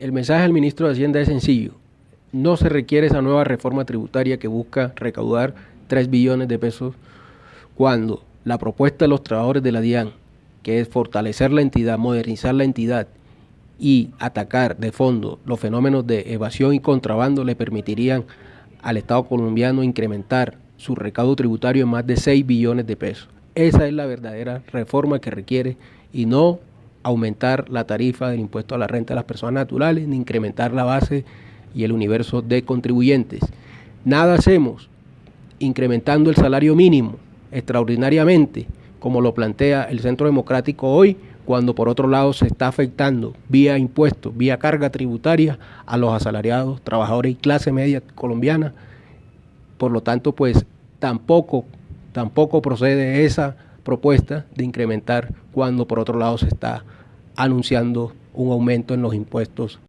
El mensaje al ministro de Hacienda es sencillo. No se requiere esa nueva reforma tributaria que busca recaudar 3 billones de pesos cuando la propuesta de los trabajadores de la DIAN, que es fortalecer la entidad, modernizar la entidad y atacar de fondo los fenómenos de evasión y contrabando, le permitirían al Estado colombiano incrementar su recaudo tributario en más de 6 billones de pesos. Esa es la verdadera reforma que requiere y no aumentar la tarifa del impuesto a la renta de las personas naturales, ni incrementar la base y el universo de contribuyentes. Nada hacemos incrementando el salario mínimo extraordinariamente, como lo plantea el Centro Democrático hoy, cuando por otro lado se está afectando vía impuestos, vía carga tributaria a los asalariados, trabajadores y clase media colombiana. Por lo tanto, pues tampoco, tampoco procede esa propuesta de incrementar cuando por otro lado se está anunciando un aumento en los impuestos